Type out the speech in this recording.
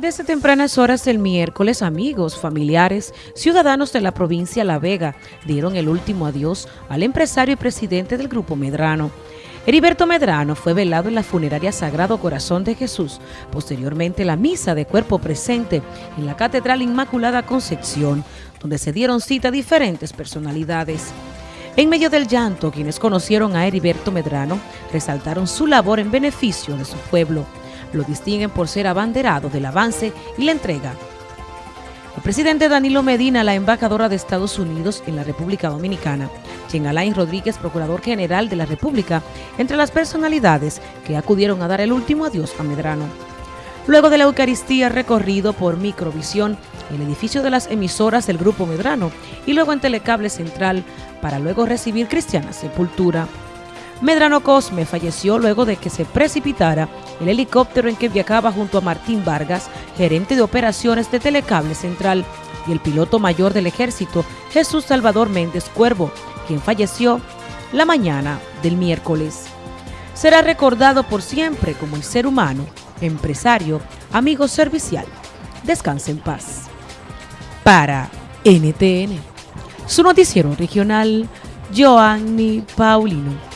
Desde tempranas horas del miércoles, amigos, familiares, ciudadanos de la provincia La Vega dieron el último adiós al empresario y presidente del Grupo Medrano. Heriberto Medrano fue velado en la funeraria Sagrado Corazón de Jesús, posteriormente la misa de cuerpo presente en la Catedral Inmaculada Concepción, donde se dieron cita a diferentes personalidades. En medio del llanto, quienes conocieron a Heriberto Medrano resaltaron su labor en beneficio de su pueblo lo distinguen por ser abanderado del avance y la entrega. El presidente Danilo Medina, la embajadora de Estados Unidos en la República Dominicana, Jean Alain Rodríguez, procurador general de la República, entre las personalidades que acudieron a dar el último adiós a Medrano. Luego de la Eucaristía recorrido por Microvisión, el edificio de las emisoras del Grupo Medrano y luego en Telecable Central para luego recibir cristiana sepultura. Medrano Cosme falleció luego de que se precipitara el helicóptero en que viajaba junto a Martín Vargas, gerente de operaciones de Telecable Central, y el piloto mayor del ejército, Jesús Salvador Méndez Cuervo, quien falleció la mañana del miércoles. Será recordado por siempre como el ser humano, empresario, amigo servicial. Descanse en paz. Para NTN, su noticiero regional, Joanny Paulino.